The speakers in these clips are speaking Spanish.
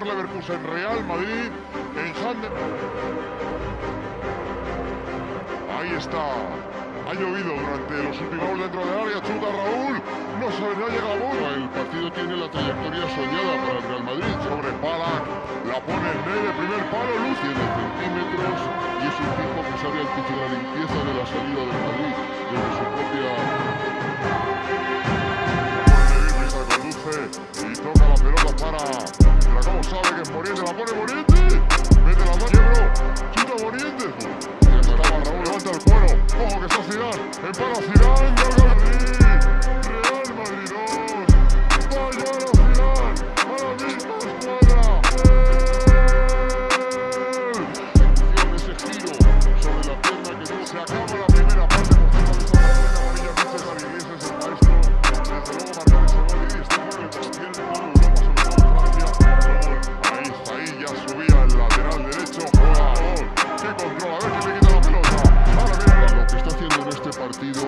Real Madrid en Hande. Ahí está. Ha llovido durante los últimos dentro del área. Chuta Raúl. No se no llega a bola. El partido tiene la trayectoria soñada para el Real Madrid. Sobre Balak. La pone en medio. Primer palo. Luz. Tiene centímetros y es un tipo que sabe anticipar la limpieza de la salida del Madrid desde su propia Es para girar en garganta.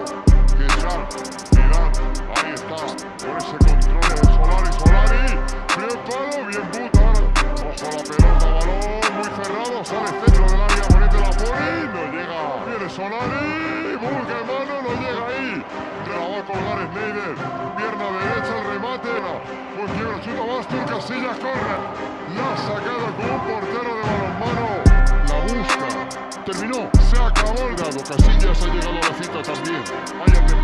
Este Zidane. Ahí está. Con ese control de Solari. Solari. Bien palo. Bien puta. Ojo la pelota. Balón muy cerrado. Sale centro del área. Bonito la pone. No llega. Viene Solari. Busca mano. No llega ahí. La va a colgar Schneider. Pierna derecha. El remate. Pues quiebra. Chuta Bastur. Casillas corre. La ha sacado con portero de balonmano. Terminó. Se acabó el Dado Casillas ha llegado a la cita también. Hay